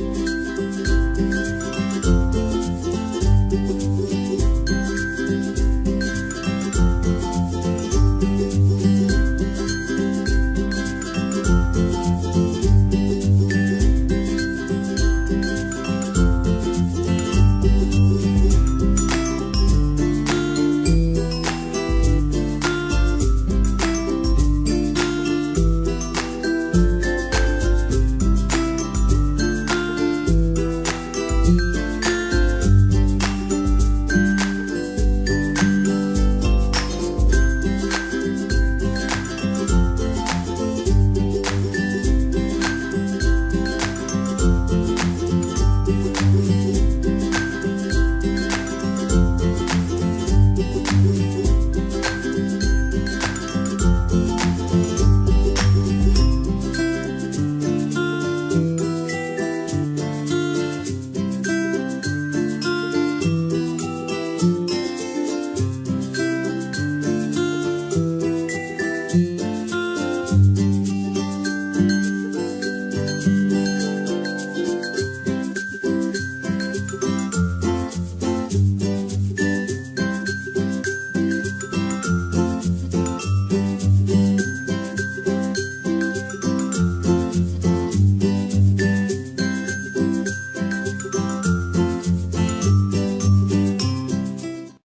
Bye.